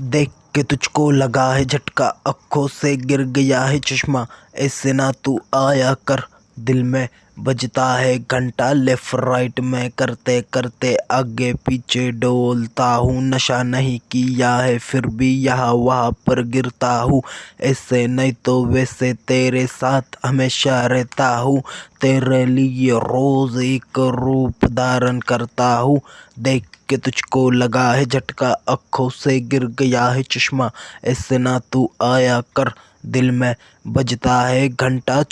देख के तुझको लगा है झटका, अखों से गिर गया है चश्मा। ऐसे ना तू आया कर। दिल में बजता है घंटा लेफ़्ट राइट में करते करते आगे पीछे डोलता हूँ। नशा नहीं किया है, फिर भी यहाँ वहाँ पर गिरता हूँ। ऐसे नहीं तो वैसे तेरे साथ हमेशा रहता हूँ। तेरे लिए रोज़ एक रूप धारण करता हूँ। देख के तुझको लगा है झटका, आँखों से गिर गया है चश्मा। ऐसे ना तू आया कर, दिल में बजता है घंटा